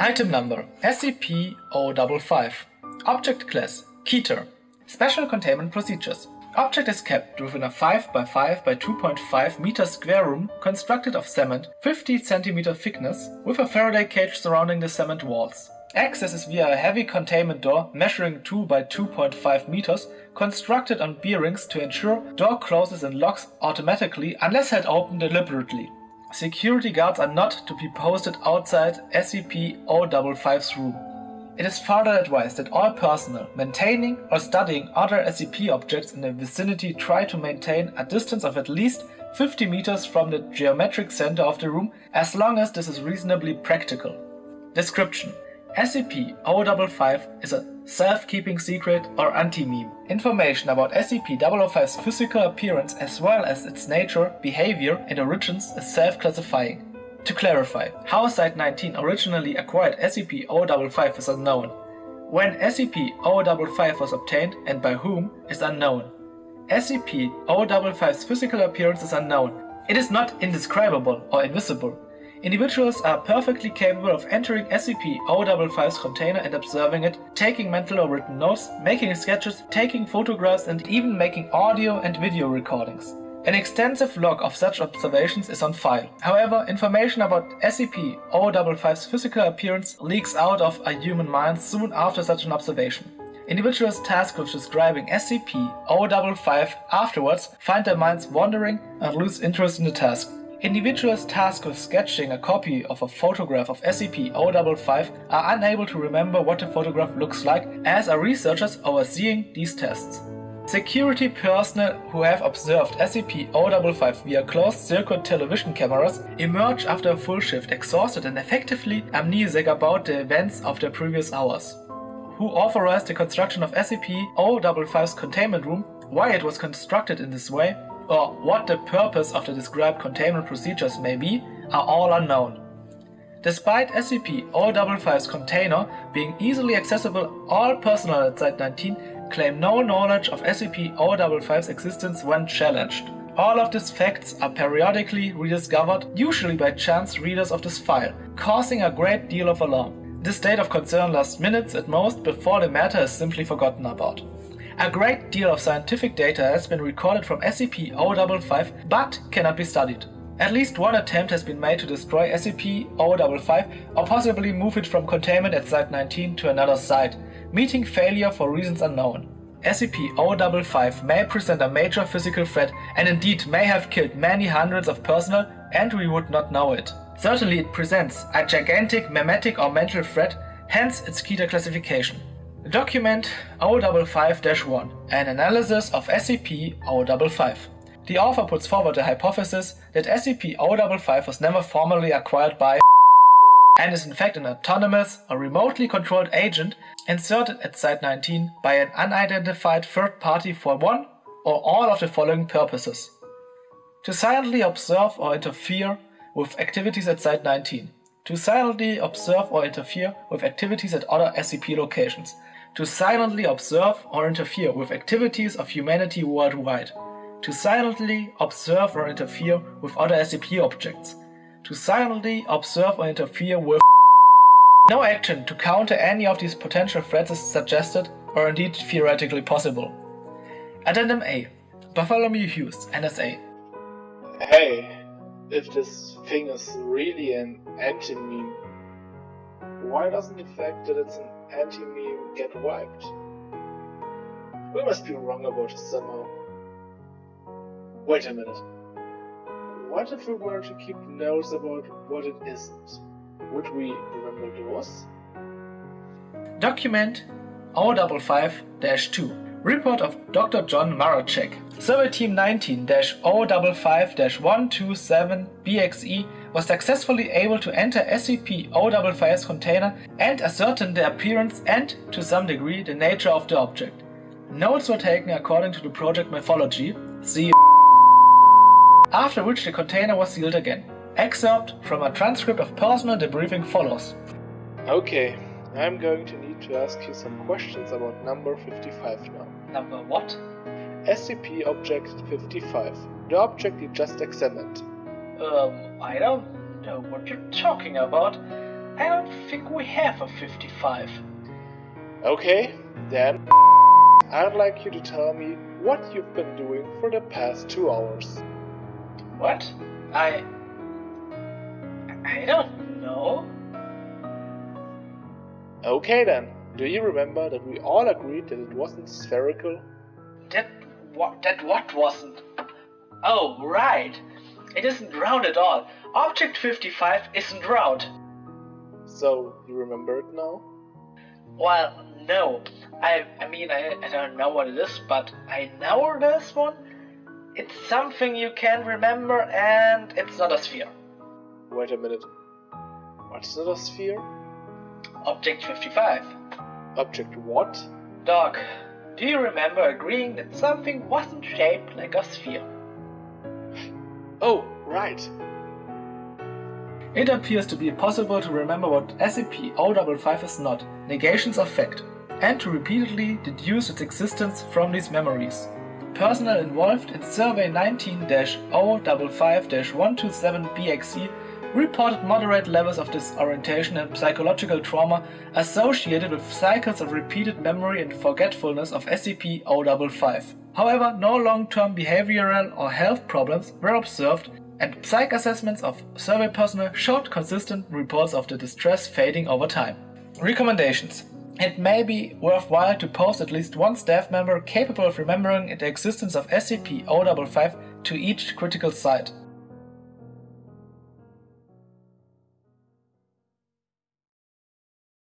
Item number SCP-055 Object Class Keter Special Containment Procedures Object is kept within a 5 by 5 by 2.5 meter square room constructed of cement 50 cm thickness with a Faraday cage surrounding the cement walls. Access is via a heavy containment door measuring 2 by 2.5 meters constructed on bearings to ensure door closes and locks automatically unless held open deliberately. Security guards are not to be posted outside SCP-055's room. It is further advised that all personnel maintaining or studying other SCP objects in the vicinity try to maintain a distance of at least 50 meters from the geometric center of the room as long as this is reasonably practical. Description SCP-055 is a self-keeping secret or anti-meme. Information about SCP-005's physical appearance as well as its nature, behavior, and origins is self-classifying. To clarify, how Site-19 originally acquired SCP-055 is unknown. When SCP-055 was obtained and by whom is unknown. SCP-055's physical appearance is unknown. It is not indescribable or invisible. Individuals are perfectly capable of entering SCP-055's container and observing it, taking mental or written notes, making sketches, taking photographs and even making audio and video recordings. An extensive log of such observations is on file. However, information about SCP-055's physical appearance leaks out of a human mind soon after such an observation. Individuals tasked with describing SCP-055 afterwards find their minds wandering and lose interest in the task. Individuals tasked with sketching a copy of a photograph of SCP-055 are unable to remember what the photograph looks like, as are researchers overseeing these tests. Security personnel who have observed SCP-055 via closed-circuit television cameras emerge after a full shift exhausted and effectively amnesic about the events of the previous hours. Who authorized the construction of SCP-055's containment room, why it was constructed in this way, or what the purpose of the described containment procedures may be, are all unknown. Despite SCP-055's container being easily accessible, all personnel at Site-19 claim no knowledge of SCP-055's existence when challenged. All of these facts are periodically rediscovered, usually by chance readers of this file, causing a great deal of alarm. This state of concern lasts minutes at most before the matter is simply forgotten about. A great deal of scientific data has been recorded from SCP-055 but cannot be studied. At least one attempt has been made to destroy SCP-055 or possibly move it from containment at Site-19 to another site, meeting failure for reasons unknown. SCP-055 may present a major physical threat and indeed may have killed many hundreds of personnel and we would not know it. Certainly it presents a gigantic memetic or mental threat, hence its Keter classification. Document 055-1 An analysis of SCP-055 The author puts forward the hypothesis that SCP-055 was never formally acquired by and is in fact an autonomous or remotely controlled agent inserted at Site-19 by an unidentified third party for one or all of the following purposes. To silently observe or interfere with activities at Site-19. To silently observe or interfere with activities at other SCP locations. To silently observe or interfere with activities of humanity worldwide. To silently observe or interfere with other SCP objects to silently observe or interfere with no action to counter any of these potential threats is suggested or indeed theoretically possible. Addendum A Bartholomew Hughes, NSA Hey, if this thing is really an anti-meme, why doesn't the fact that it's an anti-meme get wiped? We must be wrong about somehow. Wait a minute. What if we were to keep notes about what it isn't? Would we remember those? Document 055-2 Report of Dr. John Marachek Survey Team 19-055-127-BXE was successfully able to enter SCP-055's container and ascertain the appearance and, to some degree, the nature of the object. Notes were taken according to the project methodology, see after which the container was sealed again. Excerpt from a transcript of personal debriefing follows. Okay, I'm going to need to ask you some questions about number 55 now. Number what? SCP Object 55, the object you just examined. Um, I don't know what you're talking about. I don't think we have a 55. Okay, then I'd like you to tell me what you've been doing for the past two hours. What? I. I don't know. Okay then, do you remember that we all agreed that it wasn't spherical? That what? That what wasn't? Oh, right. It isn't round at all. Object 55 isn't round. So, you remember it now? Well, no. I, I mean, I, I don't know what it is, but I know this one. It's something you can remember, and it's not a sphere. Wait a minute. What's not a sphere? Object 55. Object what? Doc, do you remember agreeing that something wasn't shaped like a sphere? Oh, right. It appears to be possible to remember what SCP-055 is not, negations of fact, and to repeatedly deduce its existence from these memories. Personnel involved in Survey 19-055-127-BXC reported moderate levels of disorientation and psychological trauma associated with cycles of repeated memory and forgetfulness of SCP-055. However, no long-term behavioral or health problems were observed and psych assessments of survey personnel showed consistent reports of the distress fading over time. Recommendations It may be worthwhile to post at least one staff member capable of remembering the existence of SCP-055 to each critical site.